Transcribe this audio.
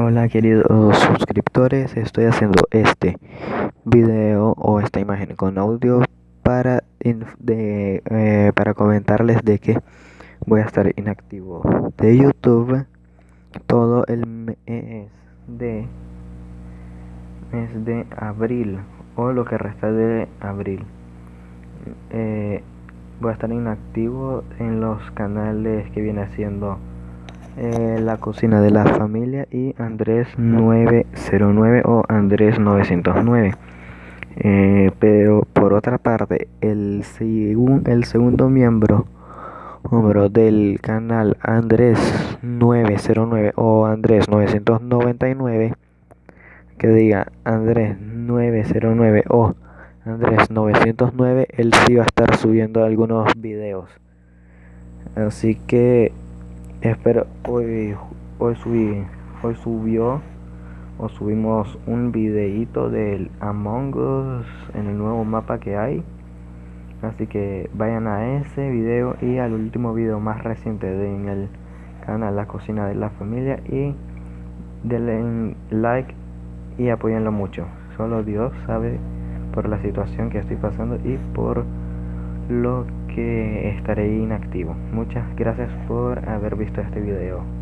Hola queridos suscriptores, estoy haciendo este video o esta imagen con audio para, de, eh, para comentarles de que voy a estar inactivo de YouTube todo el mes de, mes de abril o lo que resta de abril. Eh, voy a estar inactivo en los canales que viene haciendo eh, la cocina de la familia y Andrés 909 o Andrés 909 eh, pero por otra parte el, el segundo miembro miembro del canal Andrés 909 o Andrés 999 que diga Andrés 909 o Andrés 909 él sí va a estar subiendo algunos videos. Así que espero hoy hoy subí hoy subió o subimos un videito del Among Us en el nuevo mapa que hay. Así que vayan a ese video y al último video más reciente de en el canal La Cocina de la Familia. Y denle like y apoyenlo mucho. Solo Dios sabe por la situación que estoy pasando y por lo que estaré inactivo. Muchas gracias por haber visto este video.